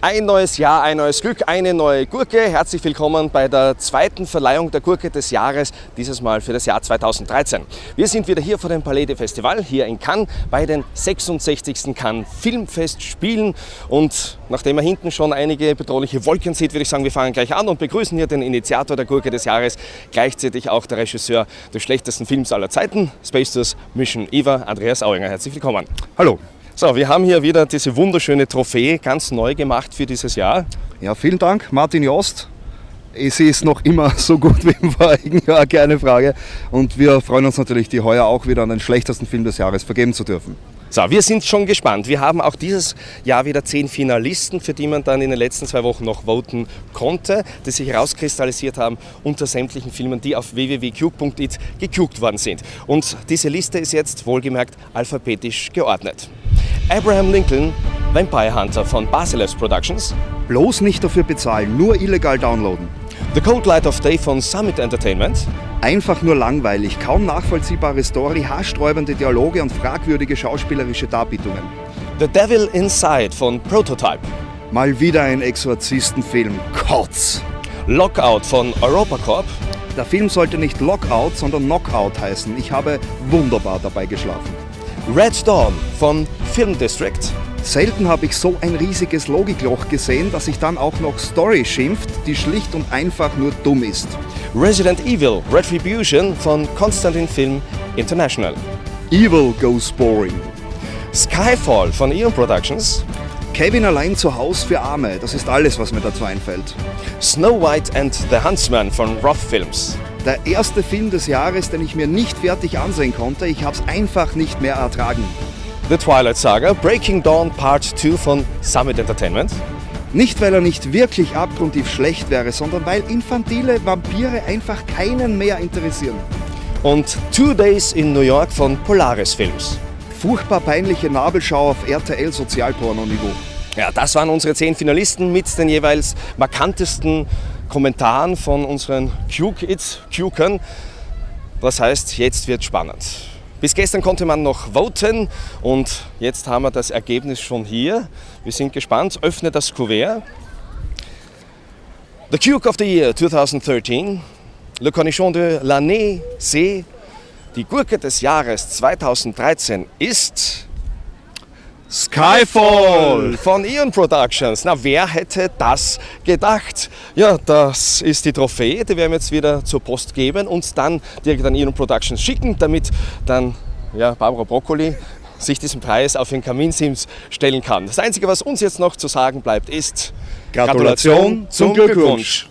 Ein neues Jahr, ein neues Glück, eine neue Gurke. Herzlich willkommen bei der zweiten Verleihung der Gurke des Jahres, dieses Mal für das Jahr 2013. Wir sind wieder hier vor dem Palais de Festival, hier in Cannes, bei den 66. Cannes Filmfestspielen. Und nachdem man hinten schon einige bedrohliche Wolken sieht, würde ich sagen, wir fangen gleich an und begrüßen hier den Initiator der Gurke des Jahres, gleichzeitig auch der Regisseur des schlechtesten Films aller Zeiten, Space Tours Mission Eva, Andreas Auinger. Herzlich willkommen. Hallo. So, wir haben hier wieder diese wunderschöne Trophäe, ganz neu gemacht für dieses Jahr. Ja, vielen Dank, Martin Jost. Es ist noch immer so gut wie im vorigen Jahr, keine Frage. Und wir freuen uns natürlich, die heuer auch wieder an den schlechtesten Film des Jahres vergeben zu dürfen. So, wir sind schon gespannt. Wir haben auch dieses Jahr wieder zehn Finalisten, für die man dann in den letzten zwei Wochen noch voten konnte, die sich herauskristallisiert haben unter sämtlichen Filmen, die auf www.cube.it gecugt worden sind. Und diese Liste ist jetzt wohlgemerkt alphabetisch geordnet. Abraham Lincoln, Vampire Hunter von Basileus Productions. Bloß nicht dafür bezahlen, nur illegal downloaden. The Cold Light of Day von Summit Entertainment. Einfach nur langweilig, kaum nachvollziehbare Story, haarsträubende Dialoge und fragwürdige schauspielerische Darbietungen. The Devil Inside von Prototype. Mal wieder ein Exorzistenfilm. Kotz! Lockout von EuropaCorp. Der Film sollte nicht Lockout, sondern Knockout heißen. Ich habe wunderbar dabei geschlafen. Red Dawn von Film District. Selten habe ich so ein riesiges Logikloch gesehen, dass sich dann auch noch Story schimpft, die schlicht und einfach nur dumm ist. Resident Evil Retribution von Constantin Film International. Evil goes boring. Skyfall von Eon Productions. Kevin allein zu Haus für Arme, das ist alles, was mir dazu einfällt. Snow White and the Huntsman von Roth Films. Der erste Film des Jahres, den ich mir nicht fertig ansehen konnte, ich habe es einfach nicht mehr ertragen. The Twilight Saga Breaking Dawn Part 2 von Summit Entertainment. Nicht, weil er nicht wirklich abgrundtief schlecht wäre, sondern weil infantile Vampire einfach keinen mehr interessieren. Und Two Days in New York von Polaris Films. Furchtbar peinliche Nabelschau auf RTL Sozialporno-Niveau. Ja, das waren unsere zehn Finalisten mit den jeweils markantesten Kommentaren von unseren Q-Kids. Das heißt, jetzt wird spannend. Bis gestern konnte man noch voten und jetzt haben wir das Ergebnis schon hier. Wir sind gespannt. Öffne das Kuvert. The Cuke of the Year 2013, Le Cornichon de l'année, c'est die Gurke des Jahres 2013 ist Skyfall von Eon Productions. Na, wer hätte das gedacht? Ja, das ist die Trophäe, die werden wir jetzt wieder zur Post geben und dann direkt an Eon Productions schicken, damit dann ja, Barbara Broccoli sich diesen Preis auf den Kaminsims stellen kann. Das Einzige, was uns jetzt noch zu sagen bleibt, ist Gratulation, Gratulation zum Glückwunsch. Glückwunsch.